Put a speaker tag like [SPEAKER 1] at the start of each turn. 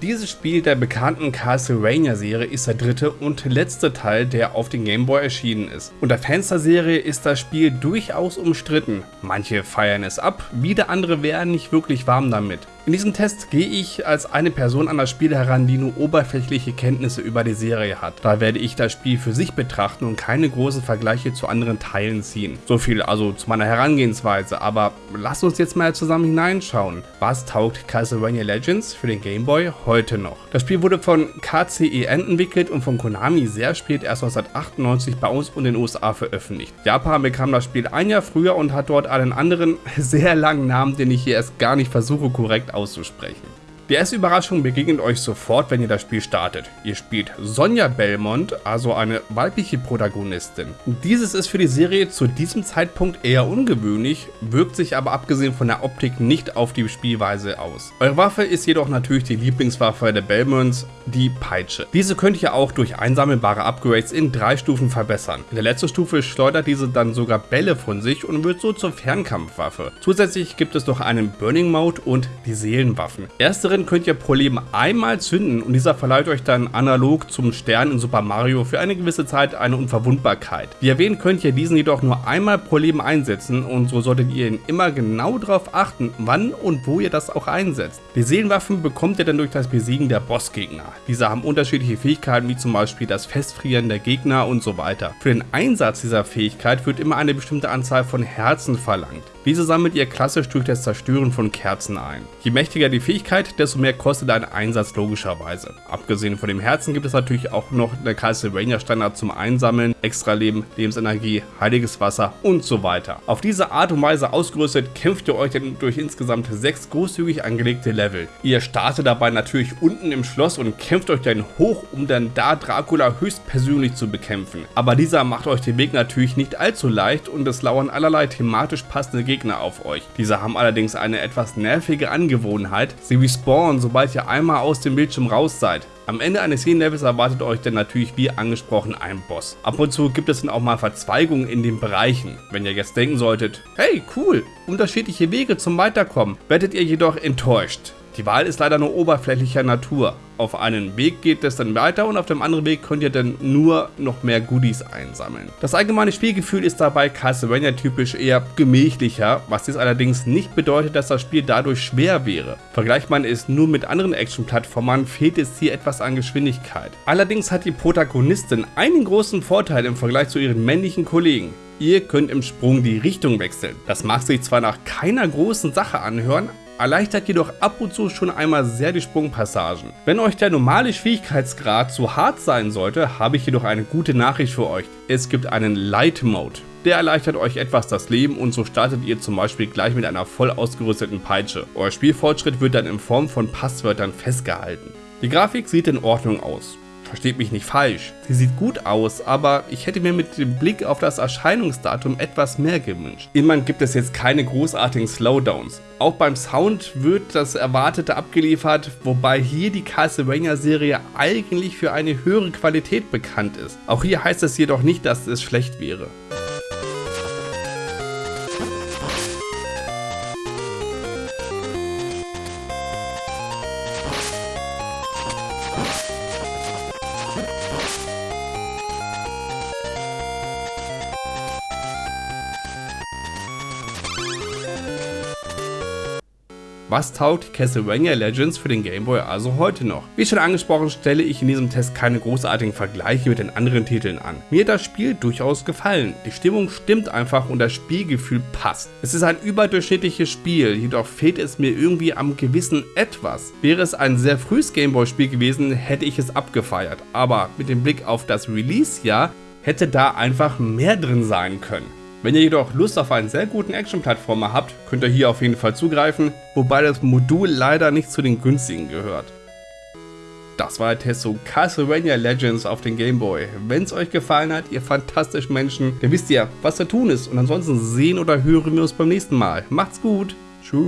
[SPEAKER 1] Dieses Spiel der bekannten Castlevania-Serie ist der dritte und letzte Teil, der auf den Game Boy erschienen ist. Unter Fans der Serie ist das Spiel durchaus umstritten. Manche feiern es ab, wieder andere werden nicht wirklich warm damit. In diesem Test gehe ich als eine Person an das Spiel heran, die nur oberflächliche Kenntnisse über die Serie hat. Da werde ich das Spiel für sich betrachten und keine großen Vergleiche zu anderen Teilen ziehen. So viel also zu meiner Herangehensweise, aber lasst uns jetzt mal zusammen hineinschauen. Was taugt Castlevania Legends für den Game Boy heute noch? Das Spiel wurde von KCEN entwickelt und von Konami sehr spät erst 1998 bei uns und den USA veröffentlicht. Japan bekam das Spiel ein Jahr früher und hat dort einen anderen, sehr langen Namen, den ich hier erst gar nicht versuche korrekt auszusprechen. Die erste Überraschung begegnet euch sofort, wenn ihr das Spiel startet. Ihr spielt Sonja Belmont, also eine weibliche Protagonistin. Dieses ist für die Serie zu diesem Zeitpunkt eher ungewöhnlich, wirkt sich aber abgesehen von der Optik nicht auf die Spielweise aus. Eure Waffe ist jedoch natürlich die Lieblingswaffe der Belmonts, die Peitsche. Diese könnt ihr auch durch einsammelbare Upgrades in drei Stufen verbessern. In der letzten Stufe schleudert diese dann sogar Bälle von sich und wird so zur Fernkampfwaffe. Zusätzlich gibt es noch einen Burning Mode und die Seelenwaffen. Erstere Letzteren könnt ihr pro einmal zünden und dieser verleiht euch dann analog zum Stern in Super Mario für eine gewisse Zeit eine Unverwundbarkeit. Wie erwähnt könnt ihr diesen jedoch nur einmal pro einsetzen und so solltet ihr ihn immer genau darauf achten, wann und wo ihr das auch einsetzt. Die Seelenwaffen bekommt ihr dann durch das Besiegen der Bossgegner. Diese haben unterschiedliche Fähigkeiten wie zum Beispiel das Festfrieren der Gegner und so weiter. Für den Einsatz dieser Fähigkeit wird immer eine bestimmte Anzahl von Herzen verlangt. Diese sammelt ihr klassisch durch das Zerstören von Kerzen ein. Je mächtiger die Fähigkeit, desto mehr kostet ein Einsatz logischerweise. Abgesehen von dem Herzen gibt es natürlich auch noch der Castlevania Standard zum Einsammeln, Extra Leben, Lebensenergie, heiliges Wasser und so weiter. Auf diese Art und Weise ausgerüstet kämpft ihr euch dann durch insgesamt sechs großzügig angelegte Level. Ihr startet dabei natürlich unten im Schloss und kämpft euch dann hoch, um dann da Dracula höchstpersönlich zu bekämpfen. Aber dieser macht euch den Weg natürlich nicht allzu leicht und es lauern allerlei thematisch passende Gegner Gegner auf euch. Diese haben allerdings eine etwas nervige Angewohnheit. Sie respawnen, sobald ihr einmal aus dem Bildschirm raus seid. Am Ende eines jeden Levels erwartet euch dann natürlich wie angesprochen ein Boss. Ab und zu gibt es dann auch mal Verzweigungen in den Bereichen. Wenn ihr jetzt denken solltet, hey cool, unterschiedliche Wege zum Weiterkommen, werdet ihr jedoch enttäuscht. Die Wahl ist leider nur oberflächlicher Natur. Auf einen Weg geht es dann weiter und auf dem anderen Weg könnt ihr dann nur noch mehr Goodies einsammeln. Das allgemeine Spielgefühl ist dabei Castlevania typisch eher gemächlicher, was jetzt allerdings nicht bedeutet, dass das Spiel dadurch schwer wäre. Vergleicht man es nur mit anderen Action-Plattformern, fehlt es hier etwas an Geschwindigkeit. Allerdings hat die Protagonistin einen großen Vorteil im Vergleich zu ihren männlichen Kollegen. Ihr könnt im Sprung die Richtung wechseln. Das mag sich zwar nach keiner großen Sache anhören, erleichtert jedoch ab und zu schon einmal sehr die Sprungpassagen. Wenn euch der normale Schwierigkeitsgrad zu hart sein sollte, habe ich jedoch eine gute Nachricht für euch. Es gibt einen Light Mode. Der erleichtert euch etwas das Leben und so startet ihr zum Beispiel gleich mit einer voll ausgerüsteten Peitsche. Euer Spielfortschritt wird dann in Form von Passwörtern festgehalten. Die Grafik sieht in Ordnung aus. Versteht mich nicht falsch, sie sieht gut aus, aber ich hätte mir mit dem Blick auf das Erscheinungsdatum etwas mehr gewünscht. Immerhin gibt es jetzt keine großartigen Slowdowns. Auch beim Sound wird das Erwartete abgeliefert, wobei hier die Castlevania-Serie eigentlich für eine höhere Qualität bekannt ist. Auch hier heißt es jedoch nicht, dass es schlecht wäre. Was taugt Castlevania Legends für den Game Boy also heute noch? Wie schon angesprochen, stelle ich in diesem Test keine großartigen Vergleiche mit den anderen Titeln an. Mir hat das Spiel durchaus gefallen. Die Stimmung stimmt einfach und das Spielgefühl passt. Es ist ein überdurchschnittliches Spiel, jedoch fehlt es mir irgendwie am gewissen Etwas. Wäre es ein sehr frühes Game Boy Spiel gewesen, hätte ich es abgefeiert. Aber mit dem Blick auf das Release-Jahr hätte da einfach mehr drin sein können. Wenn ihr jedoch Lust auf einen sehr guten Action-Plattformer habt, könnt ihr hier auf jeden Fall zugreifen, wobei das Modul leider nicht zu den günstigen gehört. Das war der Test zu Castlevania Legends auf den Game Boy. Wenn es euch gefallen hat, ihr fantastischen Menschen, dann wisst ihr, was zu tun ist. Und ansonsten sehen oder hören wir uns beim nächsten Mal. Macht's gut. Tschüss.